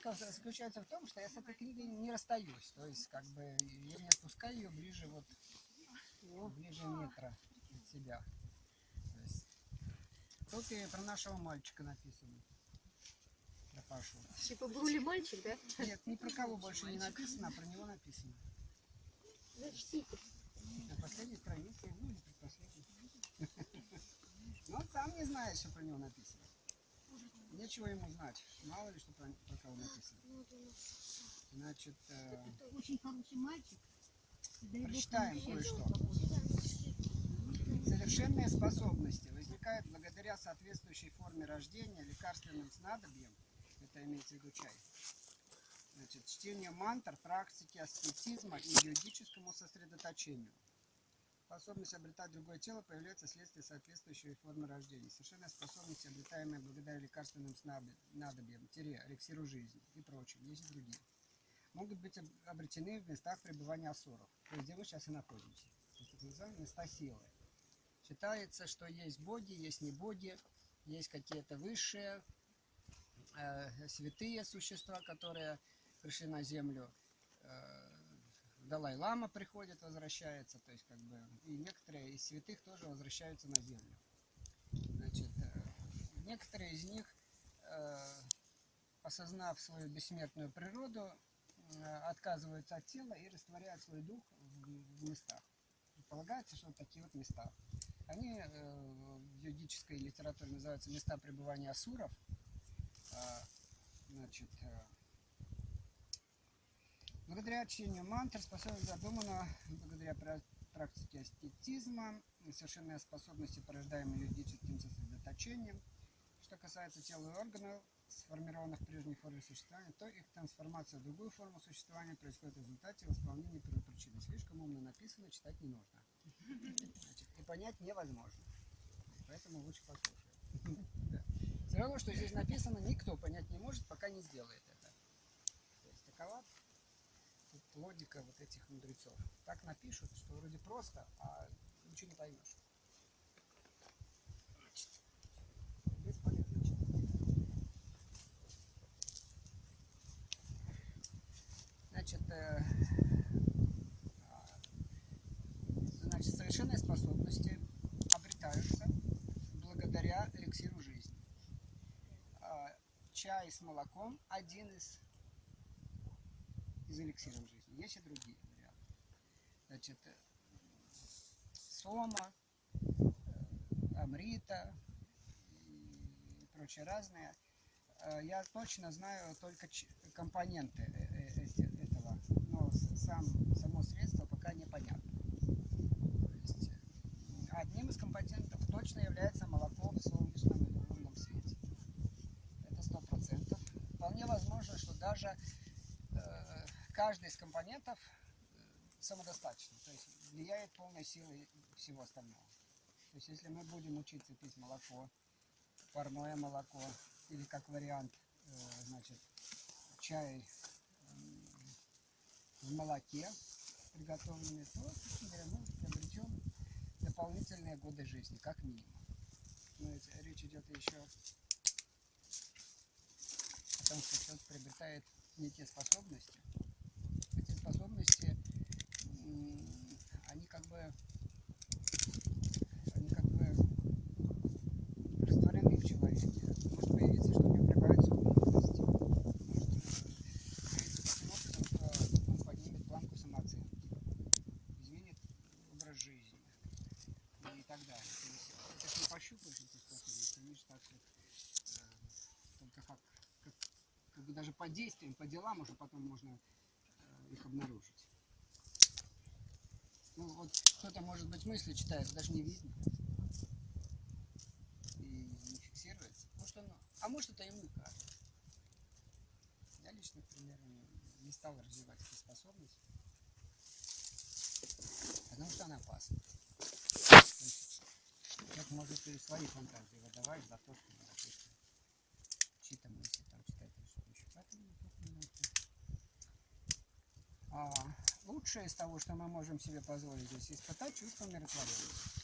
фишка заключается в том, что я с этой книгой не расстаюсь. То есть, как бы, я не отпускаю ее ближе вот, ближе метра от себя. То есть, тут и про нашего мальчика написано. Про Пашу. Типа был ли мальчик, да? Нет, ни про кого больше не написано, а про него написано. Зачтите. На последней странице, ну, или предпоследней. Но он сам не знает, что про него написано. Нечего ему знать. Мало ли, что про, про кого написано. Значит, э, Очень хороший мальчик. Прочитаем кое-что. Совершенные способности возникают благодаря соответствующей форме рождения, лекарственным снадобьям, это имеется в виду чай, значит, чтению мантр, практике аскетизма и йогическому сосредоточению. Способность обретать другое тело появляется вследствие соответствующей формы рождения. Совершенные способности, обретаемые благодаря лекарственным снаб- надобьям, тире, эликсиру жизни и прочим, есть и другие, могут быть об- обретены в местах пребывания асуров, то есть где мы сейчас и находимся. То есть, так места силы. Считается, что есть боги, есть не боги, есть какие-то высшие, э, святые существа, которые пришли на землю. Э, Далай-лама приходит, возвращается, то есть как бы и некоторые из святых тоже возвращаются на землю. Значит, э, некоторые из них, э, осознав свою бессмертную природу, э, отказываются от тела и растворяют свой дух в, местах. Предполагается, что такие вот места. Они в йогической литературе называются места пребывания асуров. А, значит, благодаря чтению мантр способность задумана благодаря пра- практике аскетизма, совершенные способности, порождаемые йогическим сосредоточением. Что касается тела и органов, сформированных в прежней форме существования, то их трансформация в другую форму существования происходит в результате восполнения первопричины. Слишком умно написано, читать не нужно. Значит, и понять невозможно. Поэтому лучше послушать. Все равно, что здесь написано, никто понять не может, пока не сделает это. То есть такова логика вот этих мудрецов. Так напишут, что вроде просто, а ничего не поймешь. Значит, э, значит, совершенные способности обретаются благодаря эликсиру жизни. А, Чай с молоком один из, из эликсиров жизни. Есть и другие варианты. Значит, э, сома, э, амрита и прочие разные. Э, Я точно знаю только компоненты этого, но сам, само средство пока непонятно. Есть, одним из компонентов точно является молоко в солнечном или лунном свете. Это сто процентов. Вполне возможно, что даже э, каждый из компонентов э, самодостаточный, то есть влияет полной силой всего остального. То есть если мы будем учиться пить молоко, парное молоко или как вариант, э, значит, чай м, в молоке приготовленный, то, мы приобретем дополнительные годы жизни, как минимум. Но ведь речь идет еще о том, что человек приобретает некие способности. Эти способности, м, они как бы, они как бы растворены в человеке. Может появиться, что у него прибавится умности. Может э, появиться таким образом, что он поднимет планку самооценки, изменит образ жизни и так далее. То есть это ж не пощупаешь эти способности, они же так вот, э, только как, как, как бы даже по действиям, по делам уже потом можно э, их обнаружить. Ну вот кто-то, может быть, мысли читает, даже не видно. И не фиксируется. Может он, а может это ему кажется. Я лично, к примеру, не- стал развивать эти способности, потому что она опасна. Человек может и свои фантазии выдавать за то, что, допустим, чьи-то мысли там читать или что еще. Поэтому тут не нужно. А лучшее из того, что мы можем себе позволить здесь, испытать чувство умиротворения.